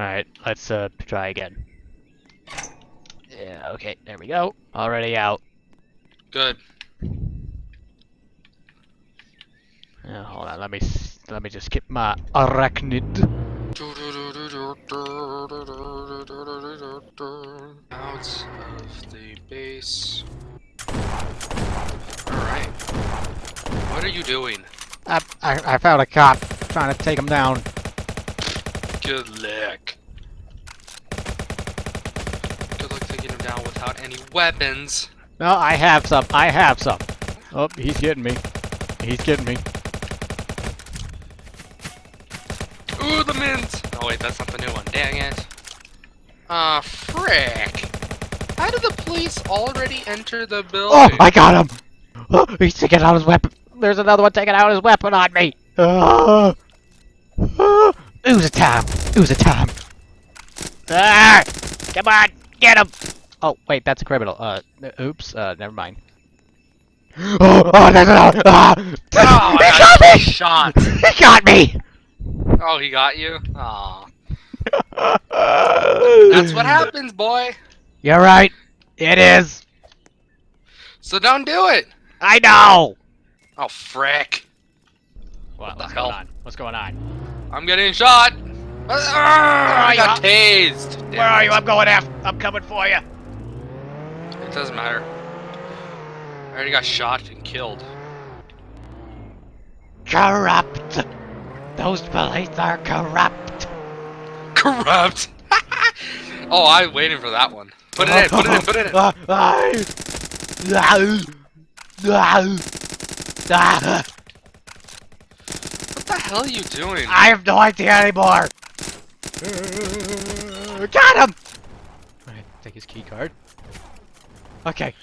Alright, let's uh try again. Yeah, okay, there we go. Already out. Good. Uh, hold on, let me let me just get my arachnid. Out of the base. Alright. What are you doing? I, I I found a cop trying to take him down. Good luck. Good luck taking him down without any weapons. No, I have some. I have some. Oh, he's getting me. He's getting me. Ooh, the mint! Oh wait, that's not the new one. Dang it. Ah, frick. How did the police already enter the building? Oh, I got him! Oh, he's taking out his weapon. There's another one taking out his weapon on me. Ah. Ah. it was a time. It was a time. Ah! Come on, get him! Oh, wait, that's a criminal. Uh, oops. Uh, never mind. Oh, oh, there's another. Ah! Oh, he got me! shot. He got me! Oh, he got you? Aw. That's what happens, boy. You're right. It is. So don't do it. I know. Oh, frick. What, the what's hell? going on? What's going on? I'm getting shot. Ah, I got tased. Damn Where are it. you? I'm going after. I'm coming for you. It doesn't matter. I already got shot and killed. Corrupt. Those police are corrupt. Corrupt. oh, I'm waiting for that one. Put it in. Put it in. Put it in. What the hell are you doing? I have no idea anymore. Uh, got him. Alright, take his key card. Okay,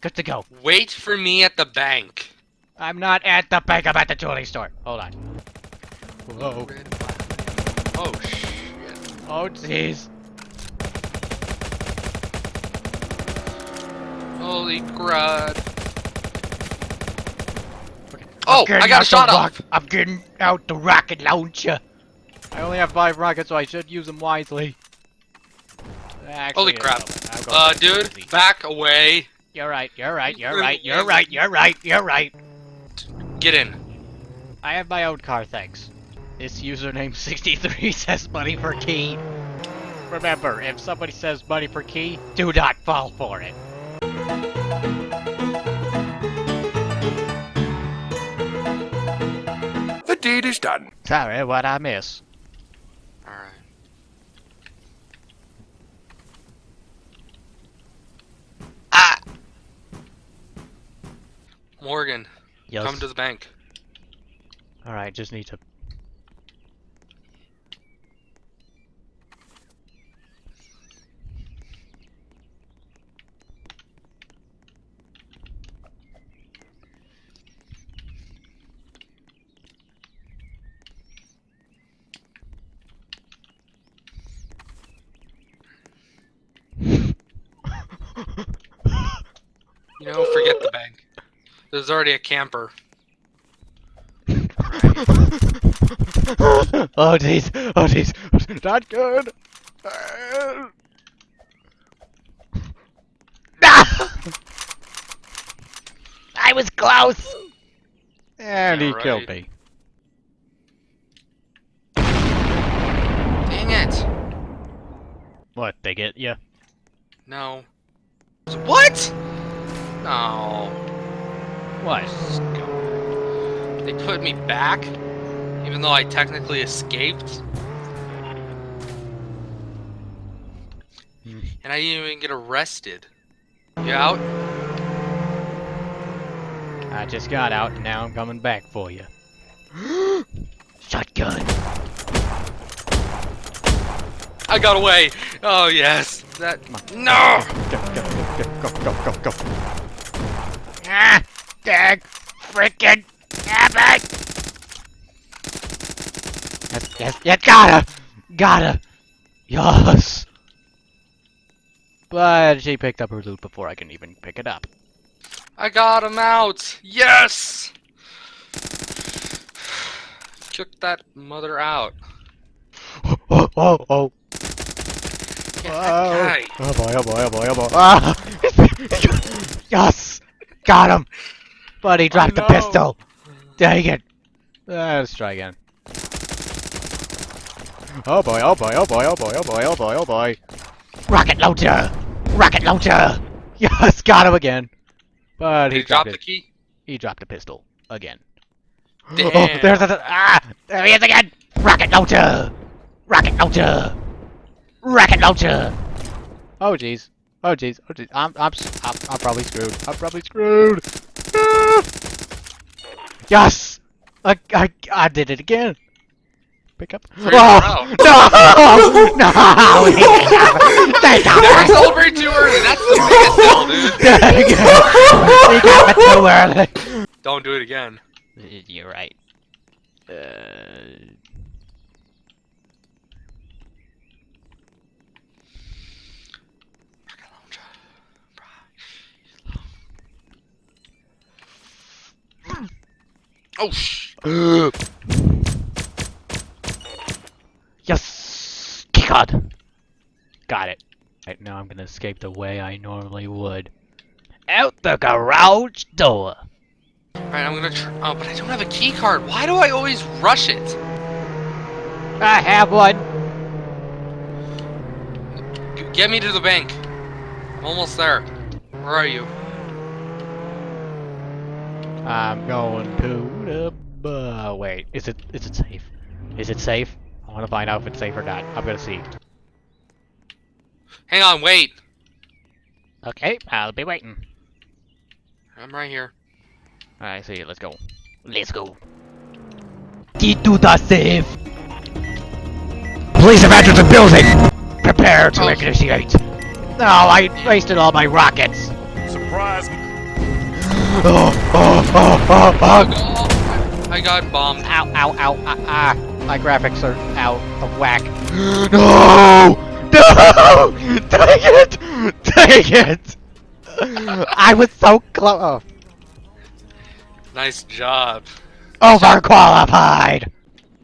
good to go. Wait for me at the bank. I'm not at the bank. I'm at the jewelry store. Hold on. Whoa. Oh shit. Oh, jeez. Holy crud. I'm Oh, getting I got a shot off. I'm getting out the rocket launcher. I only have five rockets, so I should use them wisely. Actually, Holy crap. no, I'll go Uh, with easy. dude, back away. You're right, you're right, you're right, you're right, you're right, you're right. Get in. I have my own car, thanks. This username 63 says money per key. Remember, if somebody says money per key, do not fall for it. The deed is done. Sorry, what I miss. Alright. Ah! Morgan, Yes. come to the bank. Alright, just need to... You know, forget the bank. There's already a camper. oh jeez, oh jeez, not good. I was close. And he Yeah, killed me. Dang it! What? They get you? No. What? No. What? They put me back, even though I technically escaped. Hmm. And I didn't even get arrested. You out? I just got out, and now I'm coming back for you. Shotgun. I got away! Oh, yes! That. No! Go, go, go, go, go, go, go, go. Ah! Dag! Frickin' Abbott! Yes, yes, yes, gotta! Gotta! Yes! But she picked up her loot before I can even pick it up. I got him out! Yes! Kick that mother out. Oh, oh, oh! Oh, guy. oh boy, oh boy, oh boy, oh boy. Ah! yes! Got him! But he dropped the no. pistol! Dang it! Uh, let's try again. Oh boy, oh boy, oh boy, oh boy, oh boy, oh boy, oh boy. Rocket launcher! Rocket launcher! Yes, got him again! But he he drop dropped the key? He dropped a pistol. Again. Oh, there's a... Ah! There he is again! Rocket launcher! Rocket launcher! Rocket launcher! Oh jeez. Oh jeez. Oh jeez. I'm, I'm, s- I'm, I'm probably screwed. I'm probably screwed! Yes! I, I, I did it again! Pick up. Three in a Oh! No! No! He got me! They got Never me! celebrate too early. That's the biggest deal, dude. Dang it! He got me too early! Don't do it again. You're right. Uh... Oh sh. yes! Keycard! Got it. Right now I'm gonna escape the way I normally would. Out the garage door! Alright, I'm gonna try. Oh, but I don't have a key card. Why do I always rush it? I have one! G- Get me to the bank. I'm almost there. Where are you? I'm going to the... Uh, wait, is it is it safe? Is it safe? I want to find out if it's safe or not. I'm gonna see. Hang on, wait. Okay, I'll be waiting. I'm right here. I see it. Let's go. Let's go. Get to the safe. Police have entered the building. Prepare to Oh. initiate. No, I wasted all my rockets. Surprise! Oh, oh, oh, oh, oh. I got bombed. Ow, ow, ow, ah, ah. My graphics are out of whack. No! No! Dang it! Dang it! I was so close. Oh. Nice job. Overqualified!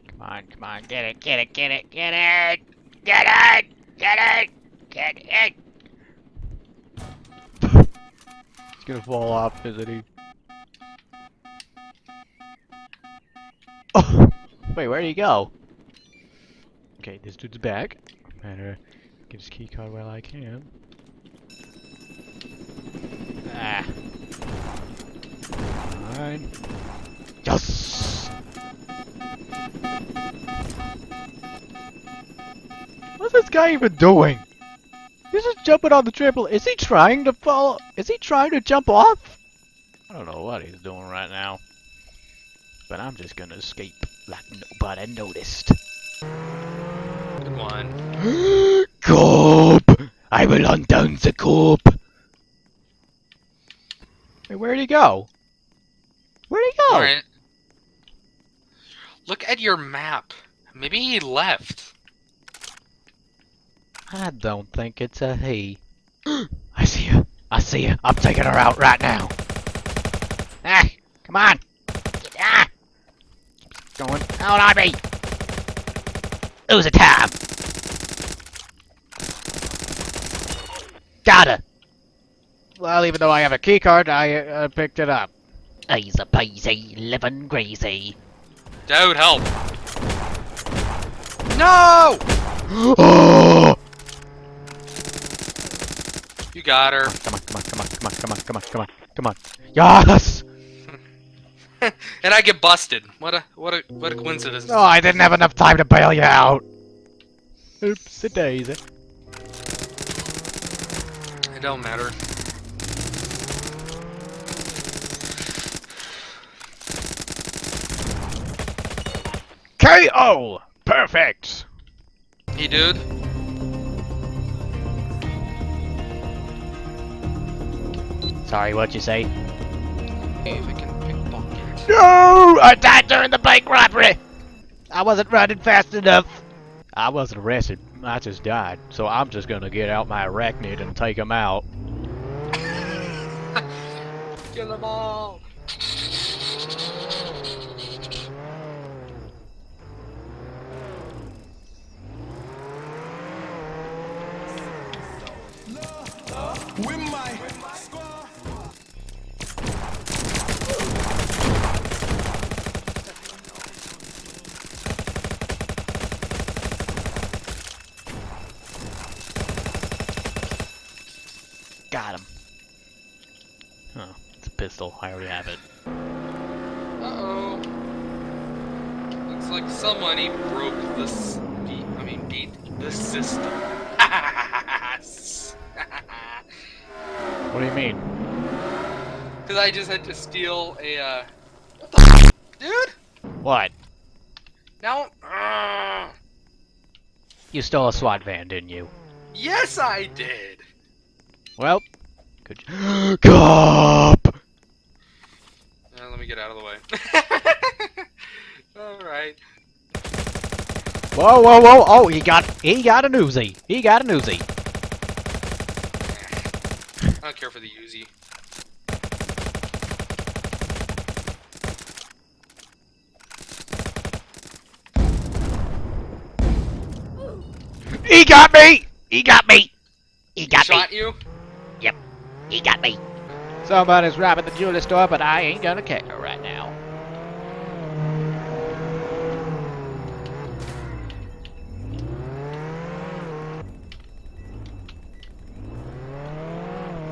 Come on, come on, get it, get it, get it, get it! Get it! Get it! Get it! Gonna fall off, isn't he? Oh! Wait, where'd he go? Okay, this dude's back. Better get his key card while I can. Ah. Fine. Yes! What's this guy even doing? He's just jumping on the triple. Is he trying to fall? Is he trying to jump off? I don't know what he's doing right now. But I'm just gonna escape like nobody noticed. Good one. Cope! I will hunt down the cope! Hey, where'd he go? Where'd he go? Alright. Look at your map. Maybe he left. I don't think it's a he. I see you. I see you. I'm taking her out right now. Ah, come on. Ah. Keeps going out on me. Lose a time. Got her. Well, even though I have a key card, I uh, picked it up. Easy peasy, living greasy. Dude, help. No! oh! Got her. Come on, come on, come on, come on, come on, come on, come on, come on. Yes! and I get busted. What a what a what a coincidence. Oh, I didn't have enough time to bail you out. Oops, a daisy. It don't matter. KO! Perfect! Hey, dude. Sorry, what'd you say? If I can pickpocket. No! I died during the bank robbery! I wasn't running fast enough. I wasn't arrested. I just died. So I'm just gonna get out my arachnid and take him out. Kill them all. With my squad. Got him. Oh, it's. I already have it. Uh-oh. Looks like somebody broke this beat. I mean, beat the system. What do you mean? Because I just had to steal a, uh... What the dude? What? Now... Uh, You stole a SWAT van, didn't you? yes, I did! Well, good. j- Cop! Let me get out of the way. Alright. Whoa, whoa, whoa! Oh, he got he got a newsie. He got a newsie. I don't care for the Uzi. He got me. He got me. He got me Shot you? Yep. He got me. Somebody's robbing the jewelry store, but I ain't gonna care right now.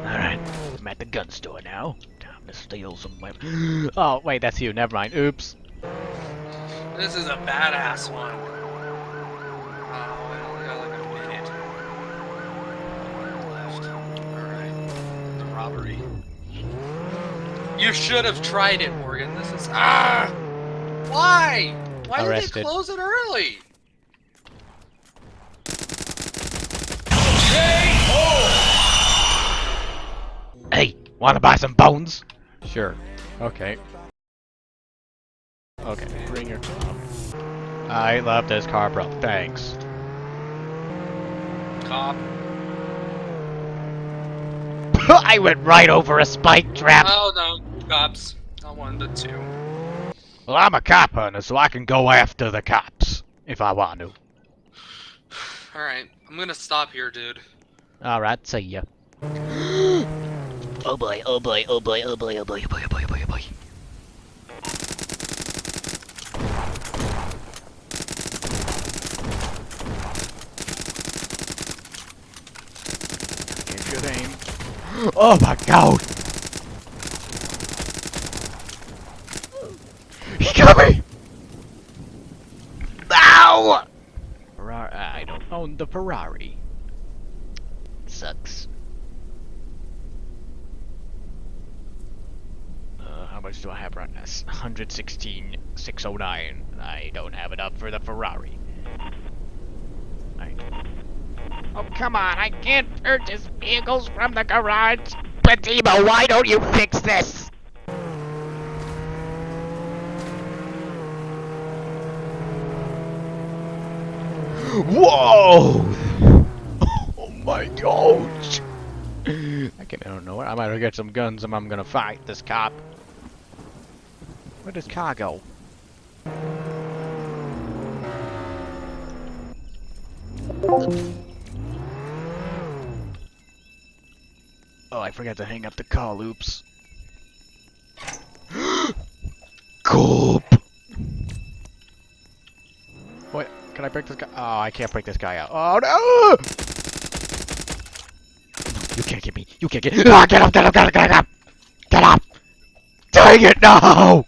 Alright, I'm at the gun store now. Time to steal some weapons. Oh, wait, that's you. Never mind. Oops. This is a badass one. You should have tried it, Morgan. This is. Ah! Why? Why did they close it early? Hey, wanna buy some bones? Sure. Okay. Okay, bring your car. I love this car, bro. Thanks. Cop. I went right over a spike trap. Oh no, cops. Not one, but two. Well, I'm a cop hunter, so I can go after the cops if I want to. Alright, I'm gonna stop here, dude. All right, see ya. oh boy! Oh boy! Oh boy! Oh boy! Oh boy! Oh boy! Oh boy! Oh boy! Oh boy! Good aim. Oh my god! He got me! Ow! Ferrari. I don't own the Ferrari. Sucks. Uh, how much do I have right now? 116, 609. I don't have enough for the Ferrari. I... Oh, come on, I can't purchase vehicles from the garage. Badimo, why don't you fix this? Whoa! Oh my gosh! I I don't know. What. I might get some guns and I'm gonna fight this cop. Where does car go? Oh, I forgot to hang up the call. Oops. Gulp. What? Can I break this guy? Oh, I can't break this guy out. Oh no! You can't get me. You can't get. Ah, get up! Get up! Get up! Get up! Get up! Dang it! No!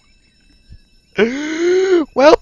Well,